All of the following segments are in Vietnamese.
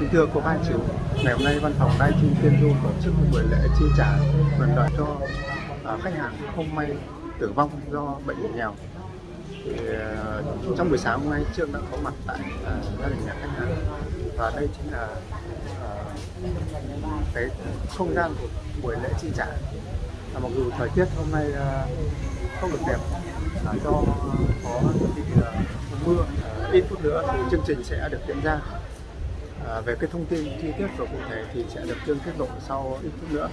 Kính thưa cô ban chú, ngày hôm nay văn phòng Đai Chi Tiên Du tổ chức một buổi lễ chi trả quyền lợi cho à, khách hàng không may tử vong do bệnh nghèo. Thì, à, trong buổi sáng hôm nay Trương đã có mặt tại à, gia đình nhà khách hàng và đây chính là cái không gian của buổi lễ chi trả. À, mặc dù thời tiết hôm nay à, không được đẹp là do có bị à, mưa, à, ít phút nữa thì chương trình sẽ được diễn ra. À, về cái thông tin chi tiết và cụ thể thì sẽ được Trương tiết lộ sau ít phút nữa.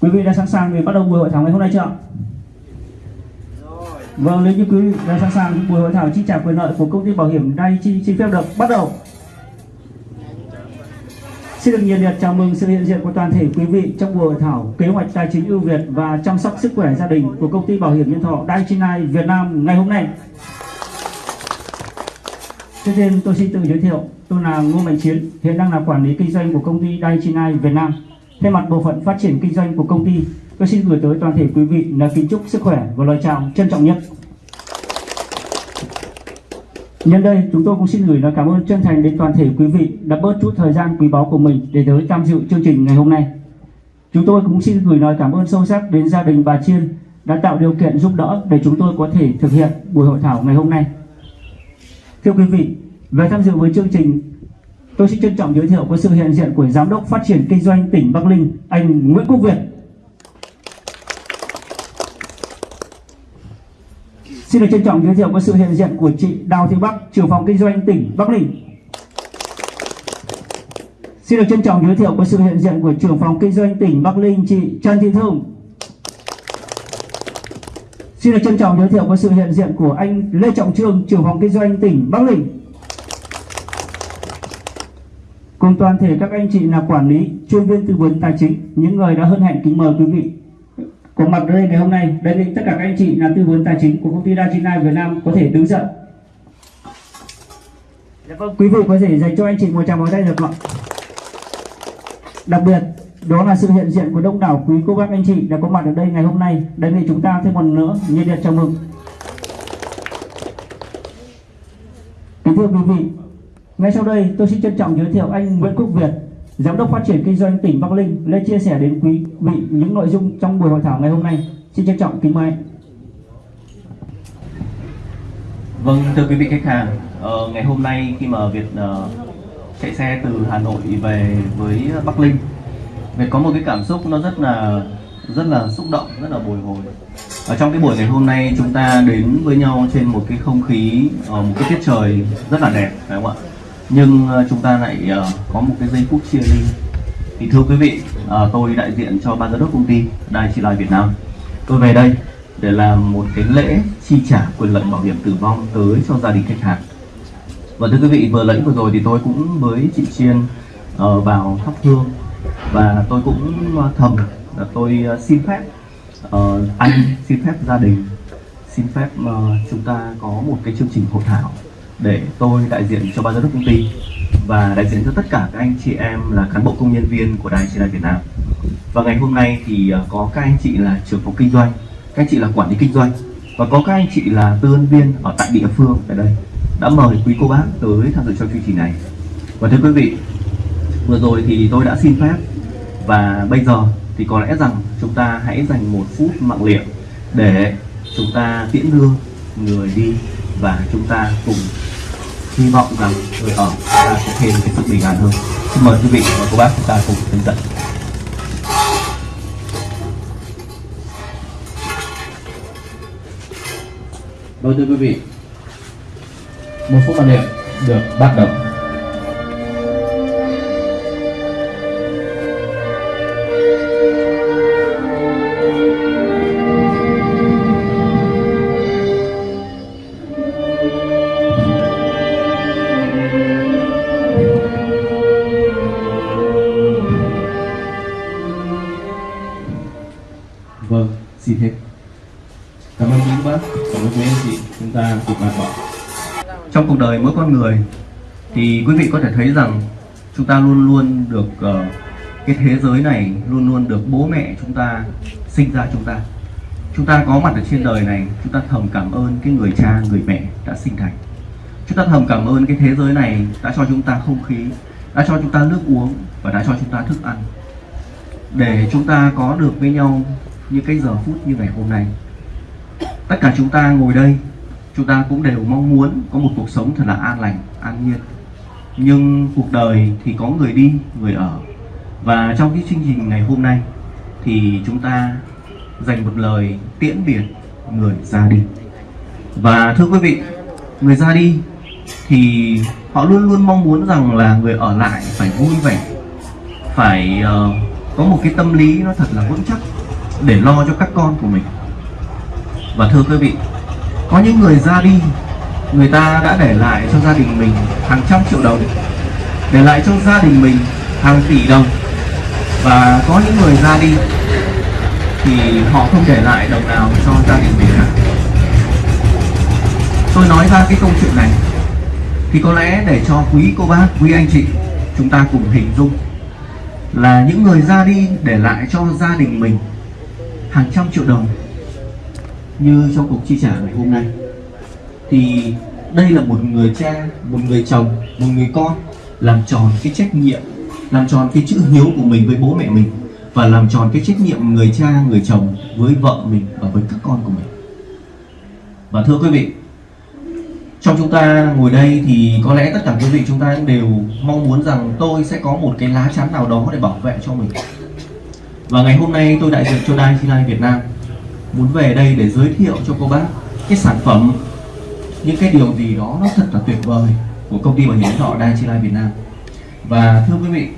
Quý vị đã sẵn sàng để bắt đầu buổi hội thảo ngày hôm nay chưa ạ? Vâng, nếu như quý vị đã sẵn sàng buổi hội thảo chi trả quyền lợi của công ty bảo hiểm đây chi xin phép được bắt đầu. Xin được nhiệt liệt chào mừng sự hiện diện của toàn thể quý vị trong buổi hội thảo kế hoạch tài chính ưu việt và chăm sóc sức khỏe gia đình của công ty bảo hiểm nhân thọ Daiichi Việt Nam ngày hôm nay. Trước tiên tôi xin tự giới thiệu, tôi là Ngô Mạnh Chiến, hiện đang là quản lý kinh doanh của công ty Daichinai Việt Nam. Thay mặt bộ phận phát triển kinh doanh của công ty, tôi xin gửi tới toàn thể quý vị là kính chúc sức khỏe và lời chào trân trọng nhất. Nhân đây, chúng tôi cũng xin gửi lời cảm ơn chân thành đến toàn thể quý vị đã bớt chút thời gian quý báu của mình để tới tham dự chương trình ngày hôm nay. Chúng tôi cũng xin gửi lời cảm ơn sâu sắc đến gia đình bà Chiên đã tạo điều kiện giúp đỡ để chúng tôi có thể thực hiện buổi hội thảo ngày hôm nay. Thưa quý vị, về tham dự với chương trình, tôi xin trân trọng giới thiệu có sự hiện diện của Giám đốc Phát triển Kinh doanh tỉnh Bắc Ninh, anh Nguyễn Quốc Việt. Xin được trân trọng giới thiệu có sự hiện diện của chị Đào Thị Bắc, trưởng phòng kinh doanh tỉnh Bắc Ninh. Xin được trân trọng giới thiệu có sự hiện diện của trưởng phòng kinh doanh tỉnh Bắc Ninh chị Trần Thị Thương. Xin được trân trọng giới thiệu có sự hiện diện của anh Lê Trọng Trương, trưởng phòng kinh doanh tỉnh Bắc Ninh. Cùng toàn thể các anh chị là quản lý, chuyên viên tư vấn tài chính, những người đã hân hạnh kính mời quý vị có mặt ở đây ngày hôm nay. Đề nghị tất cả các anh chị là tư vấn tài chính của công ty Dachina Việt Nam có thể đứng dậy. Dạ vâng, quý vị có thể dành cho anh chị một tràng pháo tay được không ạ? Đặc biệt, đó là sự hiện diện của đông đảo quý cô bác anh chị đã có mặt ở đây ngày hôm nay đề nghị chúng ta thêm một nữa nhiệt liệt chào mừng kính thưa quý vị ngay sau đây tôi xin trân trọng giới thiệu anh Nguyễn Quốc Việt giám đốc phát triển kinh doanh tỉnh Bắc Ninh lên chia sẻ đến quý vị những nội dung trong buổi hội thảo ngày hôm nay xin trân trọng kính mời anh Vâng, thưa quý vị khách hàng, ờ, ngày hôm nay khi mà Việt uh, chạy xe từ Hà Nội về với Bắc Ninh Việt có một cái cảm xúc nó rất là rất là xúc động, rất là bồi hồi. Ở trong cái buổi ngày hôm nay chúng ta đến với nhau trên một cái không khí, ờ, một cái tiết trời rất là đẹp, phải không ạ? Nhưng ờ, chúng ta lại ờ, có một cái giây phút chia ly. Thì thưa quý vị, ờ, tôi đại diện cho ban giám đốc công ty Đài Chi Lai Việt Nam. Tôi về đây để làm một cái lễ chi trả quyền lợi bảo hiểm tử vong tới cho gia đình khách hàng. Và thưa quý vị, vừa lẫy vừa rồi thì tôi cũng với chị Chiên vào thắp hương và tôi cũng thầm là tôi xin phép anh xin phép gia đình xin phép chúng ta có một cái chương trình hội thảo để tôi đại diện cho ban giám đốc công ty và đại diện cho tất cả các anh chị em là cán bộ công nhân viên của đài truyền Việt Nam. Và ngày hôm nay thì à, có các anh chị là trưởng phòng kinh doanh, các anh chị là quản lý kinh doanh và có các anh chị là tư vấn viên ở tại địa phương tại đây. Đã mời quý cô bác tới tham dự trong chương trình này. Và thưa quý vị, vừa rồi thì tôi đã xin phép và bây giờ thì có lẽ rằng chúng ta hãy dành một phút mặc liệm để chúng ta tiễn đưa người đi và chúng ta cùng hy vọng rằng người ở ta sẽ thêm cái sự bình an hơn. Xin mời quý vị và cô bác chúng ta cùng hướng tận. Vâng thưa quý vị, một phút màn niệm được bắt đầu. Vâng xin hết. Cảm ơn quý bác. Cảm ơn quý anh chị. Chúng ta cùng bàn bỏ trong cuộc đời mỗi con người thì quý vị có thể thấy rằng chúng ta luôn luôn được uh, cái thế giới này luôn luôn được bố mẹ chúng ta sinh ra chúng ta. Chúng ta có mặt ở trên đời này chúng ta thầm cảm ơn cái người cha người mẹ đã sinh thành. Chúng ta thầm cảm ơn cái thế giới này đã cho chúng ta không khí đã cho chúng ta nước uống và đã cho chúng ta thức ăn. Để chúng ta có được với nhau như cái giờ phút như ngày hôm nay. Tất cả chúng ta ngồi đây chúng ta cũng đều mong muốn có một cuộc sống thật là an lành an nhiên. Nhưng cuộc đời thì có người đi người ở. Và trong cái chương trình ngày hôm nay thì chúng ta dành một lời tiễn biệt người ra đi. Và thưa quý vị người ra đi thì họ luôn luôn mong muốn rằng là người ở lại phải vui vẻ phải uh, có một cái tâm lý nó thật là vững chắc để lo cho các con của mình. Và thưa quý vị, có những người ra đi, người ta đã để lại cho gia đình mình hàng trăm triệu đồng, để lại cho gia đình mình hàng tỷ đồng. Và có những người ra đi thì họ không để lại đồng nào cho gia đình mình cả. Tôi nói ra cái câu chuyện này thì có lẽ để cho quý cô bác, quý anh chị chúng ta cùng hình dung là những người ra đi để lại cho gia đình mình hàng trăm triệu đồng như trong cuộc chi trả ngày hôm nay. Thì đây là một người cha, một người chồng, một người con làm tròn cái trách nhiệm, làm tròn cái chữ hiếu của mình với bố mẹ mình và làm tròn cái trách nhiệm người cha, người chồng với vợ mình và với các con của mình. Và thưa quý vị, trong chúng ta ngồi đây thì có lẽ tất cả quý vị chúng ta đều mong muốn rằng tôi sẽ có một cái lá chắn nào đó để bảo vệ cho mình và ngày hôm nay tôi đại diện cho Dai Chi Việt Nam. Muốn về đây để giới thiệu cho cô bác cái sản phẩm, những cái điều gì đó nó thật là tuyệt vời của công ty bảo hiểm thọ Dai Chi Việt Nam. Và thưa quý vị,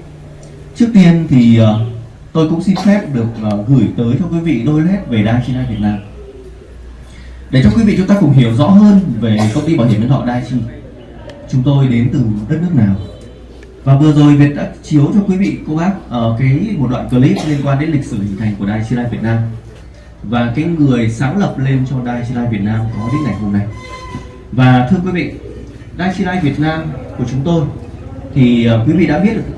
trước tiên thì ờ, tôi cũng xin phép được ờ, gửi tới cho quý vị đôi led về Dai Chi Việt Nam. Để cho quý vị chúng ta cùng hiểu rõ hơn về công ty bảo hiểm nhân thọ Daichi chúng tôi đến từ đất nước nào? Và vừa rồi Việt đã chiếu cho quý vị, cô bác ở cái một đoạn clip liên quan đến lịch sử hình thành của Đài Chi Lai Việt Nam. Và cái người sáng lập lên cho Đài Chi Lai Việt Nam có đến ngày hôm nay. Và thưa quý vị, Đài Chi Lai Việt Nam của chúng tôi thì ờ, quý vị đã biết được,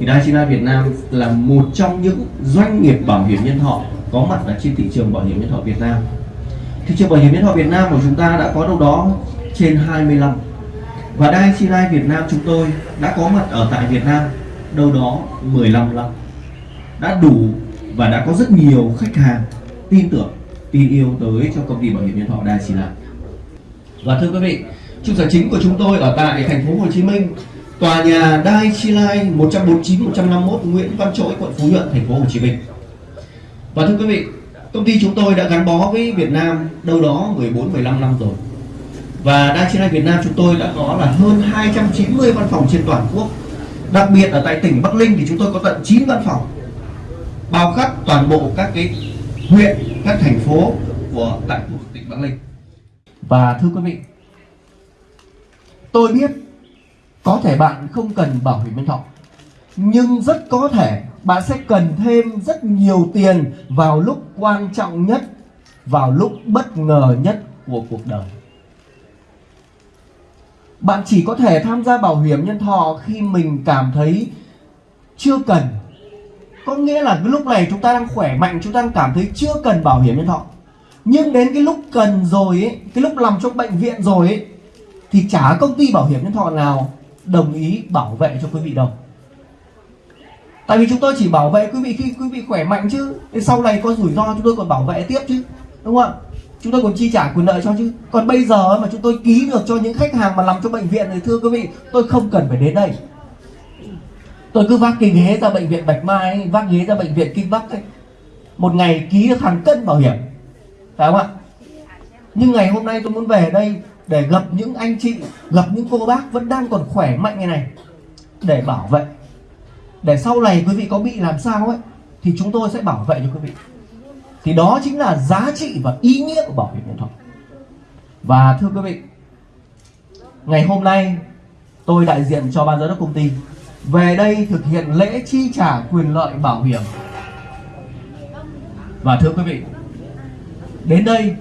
thì Đài Chi Lai Việt Nam là một trong những doanh nghiệp bảo hiểm nhân thọ có mặt ở trên thị trường bảo hiểm nhân thọ Việt Nam. Thị trường bảo hiểm nhân thọ Việt Nam của chúng ta đã có đâu đó trên 25 và Daiichi Lai Việt Nam chúng tôi đã có mặt ở tại Việt Nam đâu đó 15 năm. Đã đủ và đã có rất nhiều khách hàng tin tưởng, tin yêu tới cho công ty bảo hiểm nhân thọ Daiichi Lai và thưa quý vị, trụ sở chính của chúng tôi ở tại thành phố Hồ Chí Minh, tòa nhà Dai Chi Lai 149 151 Nguyễn Văn Trỗi quận Phú Nhuận, thành phố Hồ Chí Minh. Và thưa quý vị, Công ty chúng tôi đã gắn bó với Việt Nam đâu đó 14-15 năm rồi. Và Daiichi Life Việt Nam chúng tôi đã có là hơn 290 văn phòng trên toàn quốc Đặc biệt ở tại tỉnh Bắc Ninh thì chúng tôi có tận 9 văn phòng Bao khắp toàn bộ các cái huyện, các thành phố của tại của tỉnh Bắc Ninh Và thưa quý vị Tôi biết có thể bạn không cần bảo hiểm nhân thọ Nhưng rất có thể bạn sẽ cần thêm rất nhiều tiền vào lúc quan trọng nhất, vào lúc bất ngờ nhất của cuộc đời. Bạn chỉ có thể tham gia bảo hiểm nhân thọ khi mình cảm thấy chưa cần. Có nghĩa là cái lúc này chúng ta đang khỏe mạnh, chúng ta đang cảm thấy chưa cần bảo hiểm nhân thọ. Nhưng đến cái lúc cần rồi ấy, cái lúc nằm trong bệnh viện rồi ấy, thì chả công ty bảo hiểm nhân thọ nào đồng ý bảo vệ cho quý vị đâu. Tại vì chúng tôi chỉ bảo vệ quý vị khi quý vị khỏe mạnh chứ Sau này có rủi ro chúng tôi còn bảo vệ tiếp chứ Đúng không ạ? Chúng tôi còn chi trả quyền lợi cho chứ. Còn bây giờ mà chúng tôi ký được cho những khách hàng mà nằm trong bệnh viện thì thưa quý vị Tôi không cần phải đến đây. Tôi cứ vác cái ghế ra bệnh viện Bạch Mai ấy, Vác ghế ra bệnh viện Kinh Bắc ấy. Một ngày ký được hàng cân bảo hiểm. Phải không ạ? Nhưng ngày hôm nay tôi muốn về đây Để gặp những anh chị Gặp những cô bác vẫn đang còn khỏe mạnh như này Để bảo vệ. Để sau này quý vị có bị làm sao ấy thì chúng tôi sẽ bảo vệ cho quý vị thì đó chính là giá trị và ý nghĩa của bảo hiểm nhân thọ. Và thưa quý vị, ngày hôm nay tôi đại diện cho ban giám đốc công ty về đây thực hiện lễ chi trả quyền lợi bảo hiểm. Và thưa quý vị, đến đây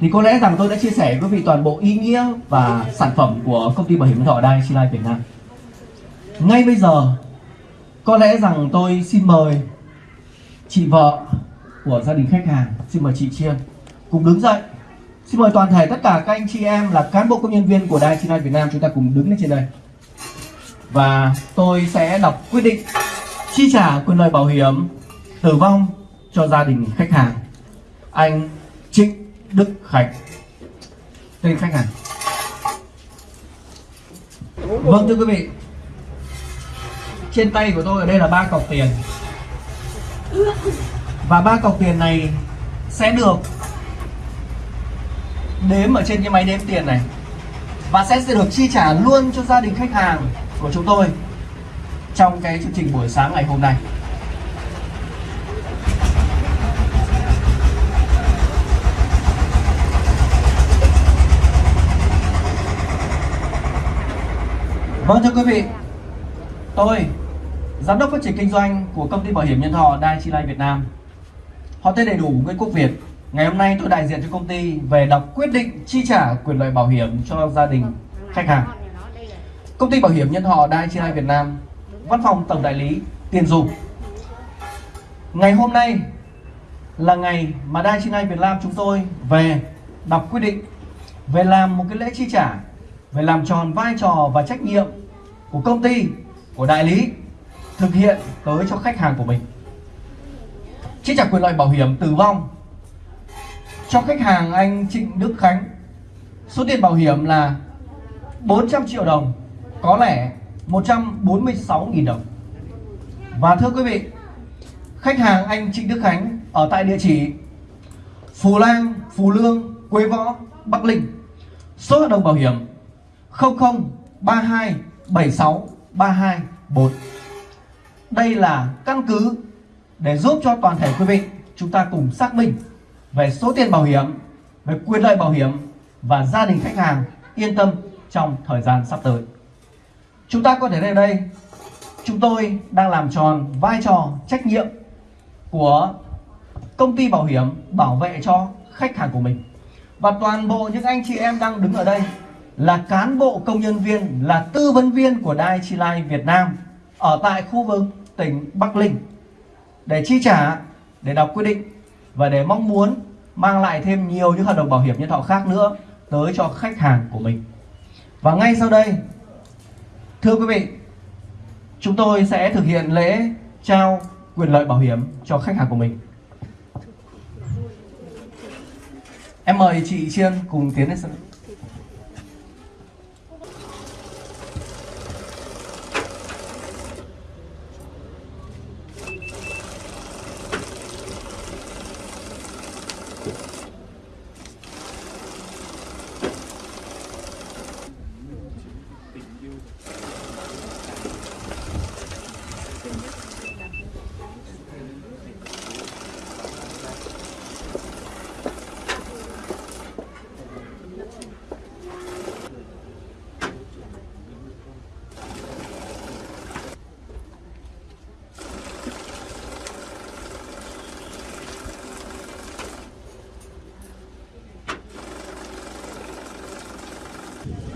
thì có lẽ rằng tôi đã chia sẻ với quý vị toàn bộ ý nghĩa và sản phẩm của công ty bảo hiểm nhân thọ Dai Life Việt Nam. Ngay bây giờ, có lẽ rằng tôi xin mời chị vợ của gia đình khách hàng. Xin mời chị chiêm cùng đứng dậy. Xin mời toàn thể tất cả các anh chị em là cán bộ công nhân viên của Đài Chinai Việt Nam chúng ta cùng đứng lên trên đây. Và tôi sẽ đọc quyết định chi trả quyền lợi bảo hiểm tử vong cho gia đình khách hàng. Anh Trịnh Đức Khánh, tên khách hàng. Vâng thưa quý vị. Trên tay của tôi ở đây là ba cọc tiền và ba cọc tiền này sẽ được đếm ở trên cái máy đếm tiền này và sẽ được chi trả luôn cho gia đình khách hàng của chúng tôi trong cái chương trình buổi sáng ngày hôm nay Vâng thưa quý vị, tôi giám đốc phát triển kinh doanh của công ty bảo hiểm nhân thọ Dai Chi Life Việt Nam. Họ tên đầy đủ Nguyễn Quốc Việt. Ngày hôm nay tôi đại diện cho công ty về đọc quyết định chi trả quyền lợi bảo hiểm cho gia đình khách hàng. Công ty bảo hiểm nhân thọ Dai Chi Life Việt Nam, văn phòng tổng đại lý tiền dùng. Ngày hôm nay là ngày mà Dai Chi Life Việt Nam chúng tôi về đọc quyết định về làm một cái lễ chi trả về làm tròn vai trò và trách nhiệm của công ty, của đại lý thực hiện tới cho khách hàng của mình. Chi trả quyền lợi bảo hiểm tử vong cho khách hàng anh Trịnh Đức Khánh. Số tiền bảo hiểm là 400 triệu đồng, có lẽ 146.000 đồng. Và thưa quý vị, khách hàng anh Trịnh Đức Khánh ở tại địa chỉ Phù Lang, Phù Lương, Quế Võ, Bắc Ninh. Số hợp đồng bảo hiểm 0032 76 324 Đây là căn cứ để giúp cho toàn thể quý vị chúng ta cùng xác minh về số tiền bảo hiểm, về quyền lợi bảo hiểm và gia đình khách hàng yên tâm trong thời gian sắp tới. Chúng ta có thể thấy đây, chúng tôi đang làm tròn vai trò trách nhiệm của công ty bảo hiểm bảo vệ cho khách hàng của mình. Và toàn bộ những anh chị em đang đứng ở đây là cán bộ công nhân viên, là tư vấn viên của Dai Chi Life Việt Nam ở tại khu vực tỉnh Bắc Ninh để chi trả, để đọc quyết định và để mong muốn mang lại thêm nhiều những hợp đồng bảo hiểm nhân thọ khác nữa tới cho khách hàng của mình. Và ngay sau đây, thưa quý vị, chúng tôi sẽ thực hiện lễ trao quyền lợi bảo hiểm cho khách hàng của mình. Em mời chị Chiên cùng tiến lên sân.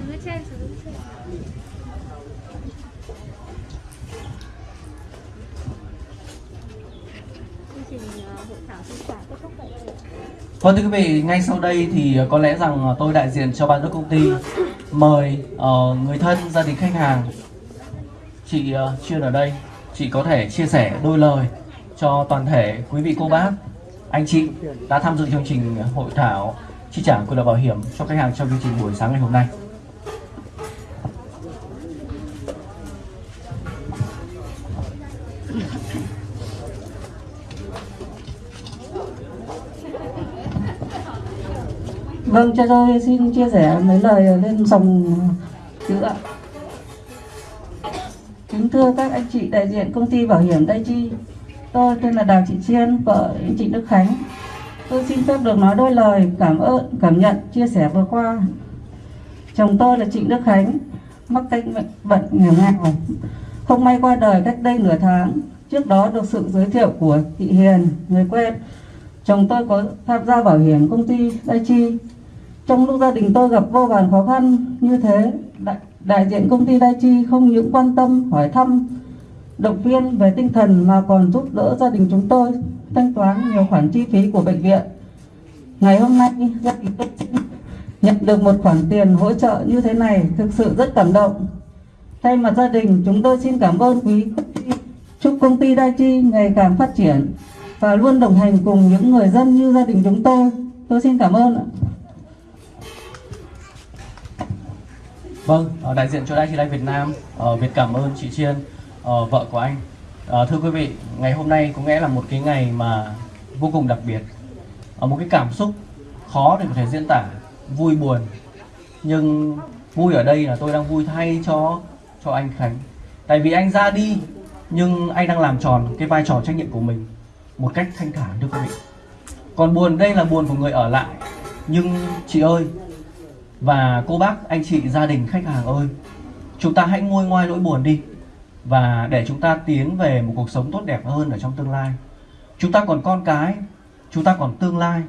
Dưới trên sử dụng trên. Chương trình ờ, hội thảo chia sẻ kết thúc tại đây. Vâng thưa quý vị, ngay sau đây thì ờ, có lẽ rằng ờ, tôi đại diện cho ban giám đốc công ty mời uh, người thân gia đình khách hàng chị uh, chuyên ở đây chị có thể chia sẻ đôi lời cho toàn thể quý vị cô bác anh chị đã tham dự chương trình hội thảo chi trả quyền lợi bảo hiểm cho khách hàng trong chương trình buổi sáng ngày hôm nay. Vâng, cho tôi xin chia sẻ mấy lời lên dòng chữ ạ. Kính thưa các anh chị đại diện công ty bảo hiểm Đại Chi, tôi tên là Đào Thị Chiên, vợ anh Trịnh Đức Khánh. Tôi xin phép được nói đôi lời cảm ơn, cảm nhận, chia sẻ vừa qua. Chồng tôi là Trịnh Đức Khánh, mắc bệnh bệnh nghèo nghèo, không may qua đời cách đây nửa tháng. Trước đó được sự giới thiệu của chị Hiền, người quen. Chồng tôi có tham gia bảo hiểm công ty Đại Chi trong lúc gia đình tôi gặp vô vàn khó khăn như thế, đại, đại diện công ty Đai Chi không những quan tâm, hỏi thăm, động viên về tinh thần mà còn giúp đỡ gia đình chúng tôi thanh toán nhiều khoản chi phí của bệnh viện. Ngày hôm nay, gia đình tôi nhận được một khoản tiền hỗ trợ như thế này thực sự rất cảm động. Thay mặt gia đình, chúng tôi xin cảm ơn quý công ty. Chúc công ty Daichi ngày càng phát triển và luôn đồng hành cùng những người dân như gia đình chúng tôi. Tôi xin cảm ơn ạ. Vâng, ờ, đại diện cho đại Daiichi Life Việt Nam, ờ, Việt cảm ơn chị Chiên, ờ, vợ của anh. Thưa quý vị, ngày hôm nay có nghĩa là một cái ngày mà vô cùng đặc biệt. Một cái cảm xúc khó để có thể diễn tả, vui buồn. Nhưng vui ở đây là tôi đang vui thay cho cho anh Khánh. Tại vì anh ra đi nhưng anh đang làm tròn cái vai trò trách nhiệm của mình một cách thanh thản thưa quý vị. Còn buồn đây là buồn của người ở lại. Nhưng chị ơi, và cô bác, anh chị, gia đình, khách hàng ơi Chúng ta hãy nguôi ngoai nỗi buồn đi. Và để chúng ta tiến về một cuộc sống tốt đẹp hơn ở trong tương lai. Chúng ta còn con cái Chúng ta còn tương lai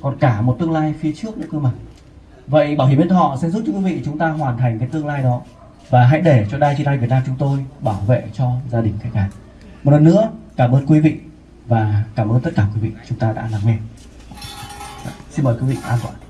Còn cả một tương lai phía trước nữa cơ mà. Vậy Bảo hiểm nhân thọ sẽ giúp cho quý vị chúng ta hoàn thành cái tương lai đó. Và hãy để cho Đai Chi Đai Việt Nam chúng tôi bảo vệ cho gia đình khách hàng. Một lần nữa cảm ơn quý vị Và cảm ơn tất cả quý vị chúng ta đã lắng nghe. Xin mời quý vị an toàn.